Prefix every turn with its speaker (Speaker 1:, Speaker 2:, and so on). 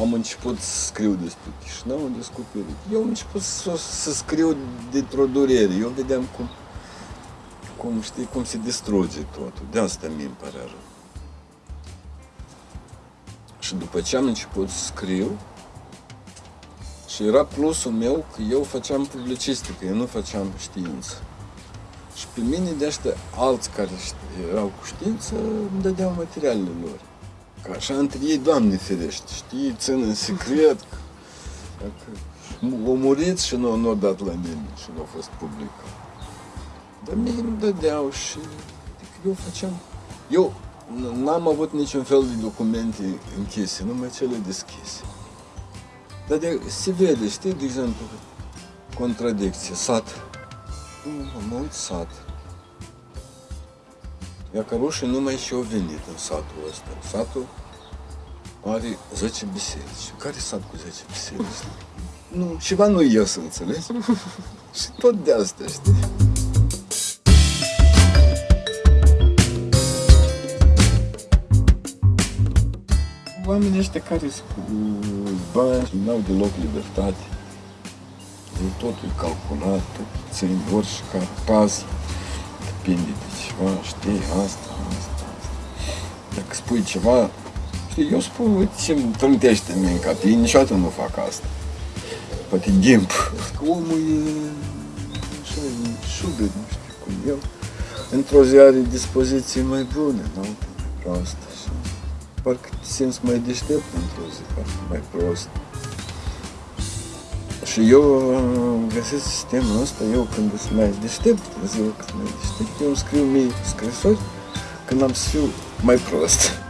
Speaker 1: am început să scriu despre Chișinău, am descoperit. Eu am început să, să scriu dintr-o durere. Eu vedeam cum, cum, știi, cum se distruge totul. De asta mie îmi pare rău. Și după ce am început să scriu, și era plusul meu că eu făceam publicistică, eu nu făceam știință. Și pe mine de ăștia alți care ști- erau cu știință îmi dădeau materialele lor. Ca așa între ei, Doamne ferește, știi, țin în secret. Dacă o murit și nu, nu dat la mine și nu a fost publicat. Dar mie îmi dădeau și adică eu făceam... Eu n- n-am avut niciun fel de documente închise, numai cele deschise. Dar de, se vede, știi, de exemplu, contradicție, sat. Nu, am uit sat. Numai și au venit în satul ăsta. Satul are 10 biserici. Care sat cu 10 biserici? Nu, ceva nu ies, înțelegi? și tot de asta, știi? Oamenii ăștia care sunt cu bani, nu au deloc libertate. Totul e calculat, tot țin orice care pas, depinde de ceva, știi, asta, asta, asta. Dacă spui ceva, știi, eu spun, uite ce îmi trântește în mine în cap, ei niciodată nu fac asta. Poate ghimp. Că omul e așa, e șubet, nu știu cum eu. Într-o zi are dispoziții mai bune, în altă mai proastă. Și parcă te simți mai deștept într-o zi, parcă mai prost. Și eu am găsit sistemul ăsta, eu când sunt mai deștept, în ziua când sunt mai deștept, eu îmi scriu mie scrisori când am să fiu mai prost.